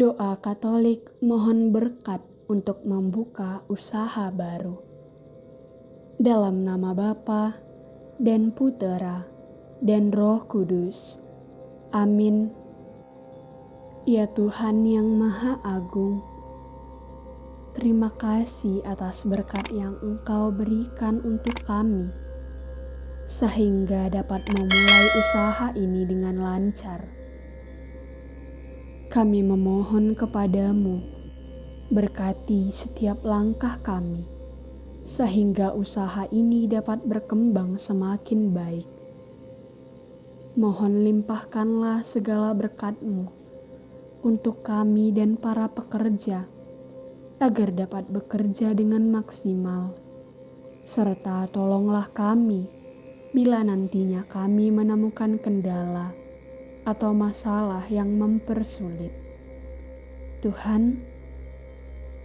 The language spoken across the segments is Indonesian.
Doa Katolik mohon berkat untuk membuka usaha baru. Dalam nama Bapa dan Putera dan Roh Kudus. Amin. Ya Tuhan yang Maha Agung, terima kasih atas berkat yang Engkau berikan untuk kami, sehingga dapat memulai usaha ini dengan lancar kami memohon kepadamu, berkati setiap langkah kami, sehingga usaha ini dapat berkembang semakin baik. Mohon limpahkanlah segala berkatmu untuk kami dan para pekerja, agar dapat bekerja dengan maksimal. Serta tolonglah kami bila nantinya kami menemukan kendala atau masalah yang mempersulit. Tuhan,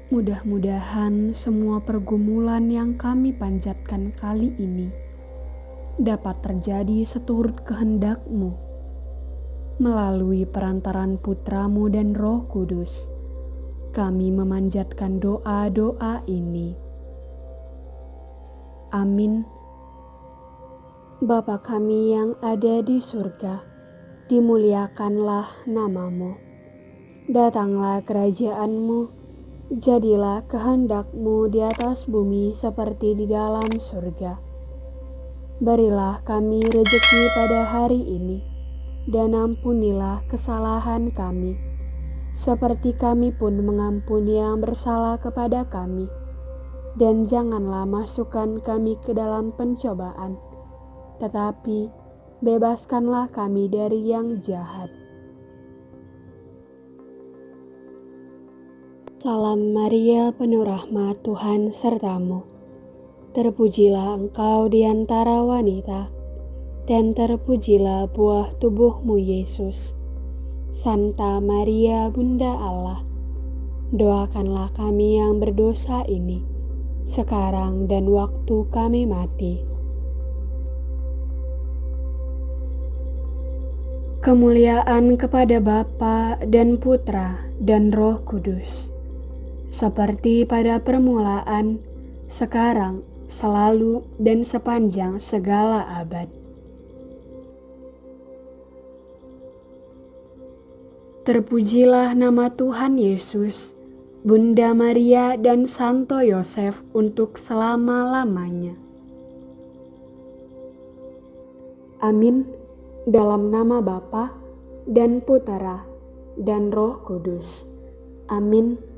mudah-mudahan semua pergumulan yang kami panjatkan kali ini dapat terjadi seturut kehendak-Mu melalui perantaran putramu dan roh kudus. Kami memanjatkan doa-doa ini. Amin. Bapa kami yang ada di surga, dimuliakanlah namamu. Datanglah kerajaanmu, jadilah kehendakmu di atas bumi seperti di dalam surga. Berilah kami rejeki pada hari ini, dan ampunilah kesalahan kami, seperti kami pun mengampuni yang bersalah kepada kami. Dan janganlah masukkan kami ke dalam pencobaan, tetapi bebaskanlah kami dari yang jahat. Salam Maria, penuh rahmat Tuhan sertamu. Terpujilah engkau di antara wanita, dan terpujilah buah tubuhmu Yesus. Santa Maria, Bunda Allah, doakanlah kami yang berdosa ini, sekarang dan waktu kami mati. Kemuliaan kepada Bapa dan Putra dan Roh Kudus, seperti pada permulaan, sekarang, selalu, dan sepanjang segala abad. Terpujilah nama Tuhan Yesus, Bunda Maria dan Santo Yosef untuk selama-lamanya. Amin dalam nama Bapa dan Putera dan Roh Kudus. Amin.